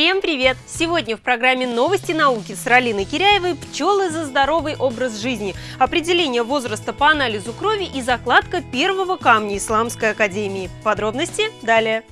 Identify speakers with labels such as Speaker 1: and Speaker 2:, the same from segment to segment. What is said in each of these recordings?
Speaker 1: Всем привет! Сегодня в программе «Новости науки» с Ралиной Киряевой «Пчелы за здоровый образ жизни», определение возраста по анализу крови и закладка первого камня Исламской Академии. Подробности далее.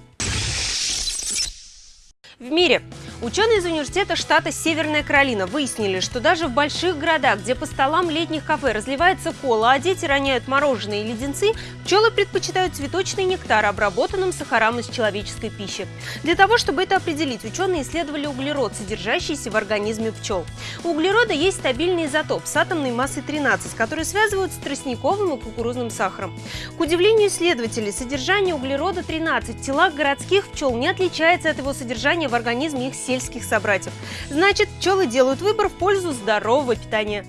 Speaker 1: В мире Ученые из университета штата Северная Каролина выяснили, что даже в больших городах, где по столам летних кафе разливается кола, а дети роняют мороженое и леденцы, пчелы предпочитают цветочный нектар, обработанным сахарам из человеческой пищи. Для того, чтобы это определить, ученые исследовали углерод, содержащийся в организме пчел. У углерода есть стабильный изотоп с атомной массой 13, который связывают с тростниковым и кукурузным сахаром. К удивлению исследователей, содержание углерода 13 в телах городских пчел не отличается от его содержания в организме их сельских собратьев. Значит, пчелы делают выбор в пользу здорового питания.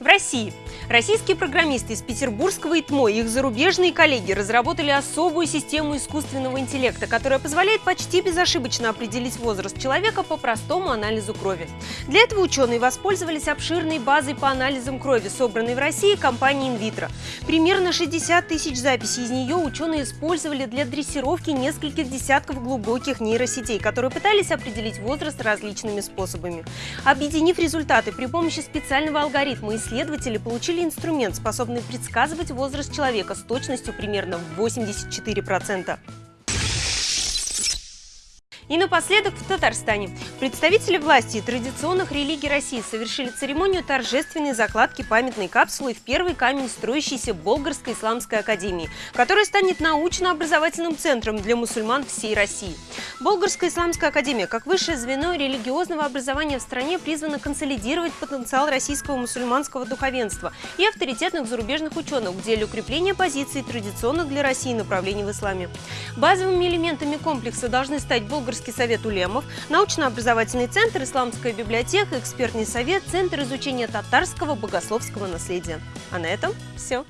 Speaker 1: В России Российские программисты из петербургского ИТМО и их зарубежные коллеги разработали особую систему искусственного интеллекта, которая позволяет почти безошибочно определить возраст человека по простому анализу крови. Для этого ученые воспользовались обширной базой по анализам крови, собранной в России компанией Инвитро. Примерно 60 тысяч записей из нее ученые использовали для дрессировки нескольких десятков глубоких нейросетей, которые пытались определить возраст различными способами. Объединив результаты при помощи специального алгоритма, исследователи получили инструмент, способный предсказывать возраст человека с точностью примерно в 84%. И напоследок в Татарстане. Представители власти и традиционных религий России совершили церемонию торжественной закладки памятной капсулы в первый камень строящейся Болгарской исламской академии, которая станет научно-образовательным центром для мусульман всей России. Болгарская исламская академия, как высшее звено религиозного образования в стране, призвана консолидировать потенциал российского мусульманского духовенства и авторитетных зарубежных ученых в деле укрепления позиций традиционных для России направлений в исламе. Базовыми элементами комплекса должны стать болгарские Всероссийский совет улемов, научно-образовательный центр, исламская библиотека, экспертный совет, центр изучения татарского богословского наследия. А на этом все.